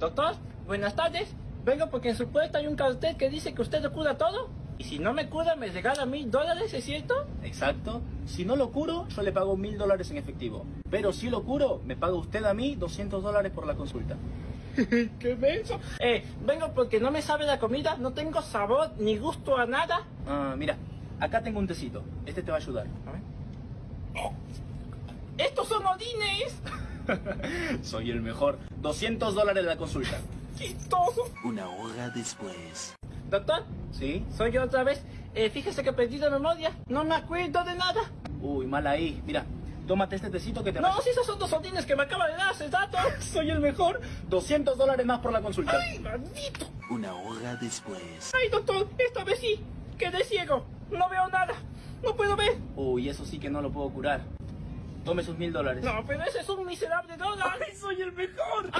Doctor, buenas tardes. Vengo porque en su puerta hay un cartel que dice que usted lo cura todo. Y si no me cura, me regala mil dólares, ¿es cierto? Exacto. Si no lo curo, yo le pago mil dólares en efectivo. Pero si lo curo, me paga usted a mí 200 dólares por la consulta. ¡Qué menso! Eh, vengo porque no me sabe la comida, no tengo sabor ni gusto a nada. Ah, mira, acá tengo un tecito. Este te va a ayudar. A ver. ¡Estos son odines! Soy el mejor. 200 dólares la consulta. ¡Chistoso! Una hora después. Doctor, ¿Sí? soy yo otra vez. Eh, fíjese que perdí la memoria. No me acuerdo de nada. Uy, mal ahí. Mira, tómate este tecito que te No, si esos son dos odines que me acaba de dar hace rato. Soy el mejor. 200 dólares más por la consulta. ¡Ay, maldito! Una hora después. ¡Ay, doctor! Esta vez sí. Quedé ciego. No veo nada. No puedo ver. Uy, eso sí que no lo puedo curar. Tome sus mil dólares. No, pero ese es un miserable dólar. ¡Ay, soy el mejor! ¡Ay, qué